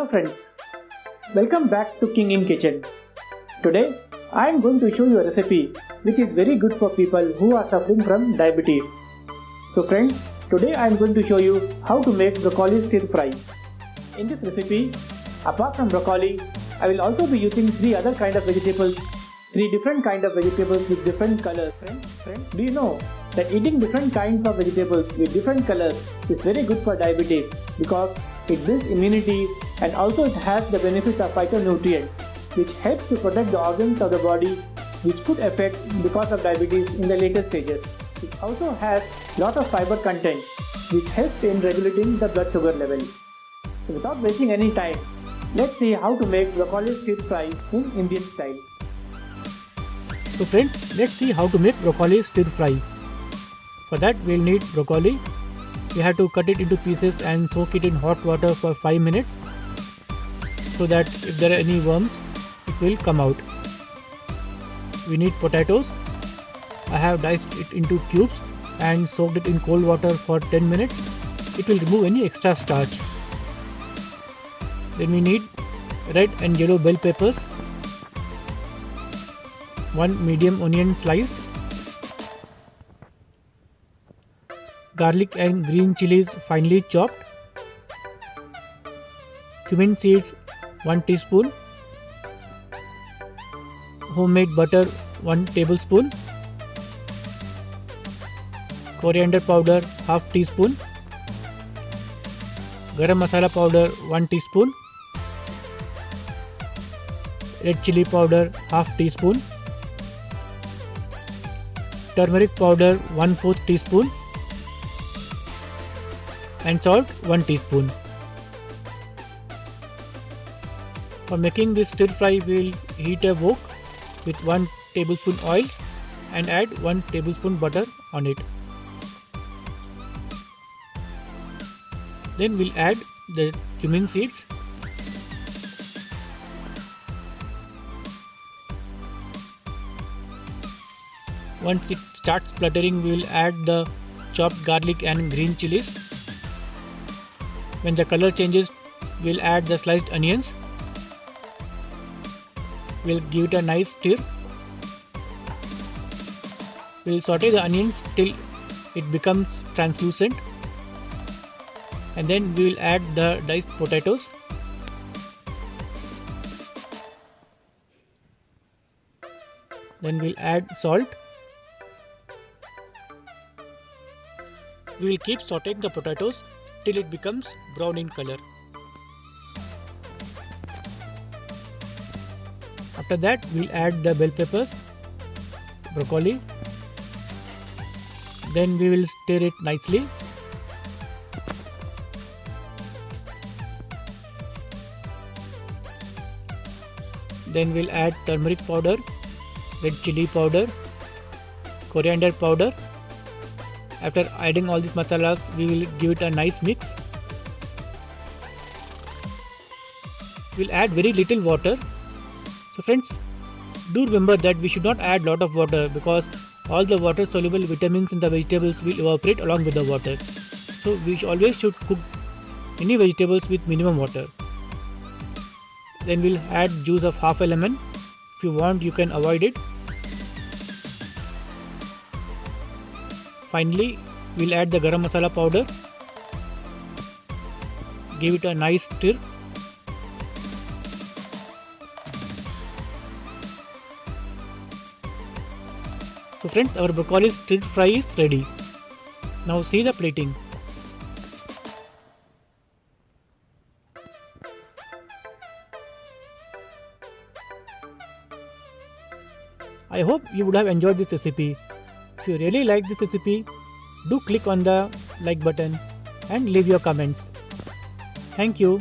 Hello friends, welcome back to King in Kitchen. Today I am going to show you a recipe which is very good for people who are suffering from diabetes. So friends, today I am going to show you how to make broccoli stir fry. In this recipe, apart from broccoli, I will also be using three other kind of vegetables, three different kind of vegetables with different colors. Friends, friends, do you know that eating different kinds of vegetables with different colors is very good for diabetes because it builds immunity and also it has the benefits of phytonutrients which helps to protect the organs of the body which could affect because of diabetes in the later stages. It also has lot of fiber content which helps in regulating the blood sugar level. So without wasting any time, let's see how to make broccoli stir fry in Indian style. So friends, let's see how to make broccoli stir fry. For that we'll need broccoli. We have to cut it into pieces and soak it in hot water for 5 minutes so that if there are any worms it will come out. We need potatoes. I have diced it into cubes and soaked it in cold water for 10 minutes. It will remove any extra starch. Then we need red and yellow bell peppers, one medium onion sliced, garlic and green chilies finely chopped, cumin seeds 1 teaspoon, homemade butter 1 tablespoon, coriander powder half teaspoon, garam masala powder 1 teaspoon, red chili powder half teaspoon, turmeric powder 1 4 teaspoon and salt 1 teaspoon. For making this stir fry we will heat a wok with 1 tablespoon oil and add 1 tablespoon butter on it. Then we'll add the cumin seeds Once it starts spluttering, we will add the chopped garlic and green chilies. When the color changes, we'll add the sliced onions. We'll give it a nice stir. We'll saute the onions till it becomes translucent. And then we will add the diced potatoes. Then we'll add salt We will keep sauteing the potatoes till it becomes brown in color. After that we'll add the bell peppers, broccoli, then we will stir it nicely. Then we'll add turmeric powder, red chili powder, coriander powder after adding all these masalas, we will give it a nice mix. We'll add very little water. So friends, do remember that we should not add a lot of water because all the water soluble vitamins in the vegetables will evaporate along with the water. So we always should cook any vegetables with minimum water. Then we'll add juice of half a lemon. If you want you can avoid it Finally, we'll add the garam masala powder. Give it a nice stir. So friends, our broccoli stir fry is ready. Now see the plating. I hope you would have enjoyed this recipe. If you really like this recipe, do click on the like button and leave your comments. Thank you.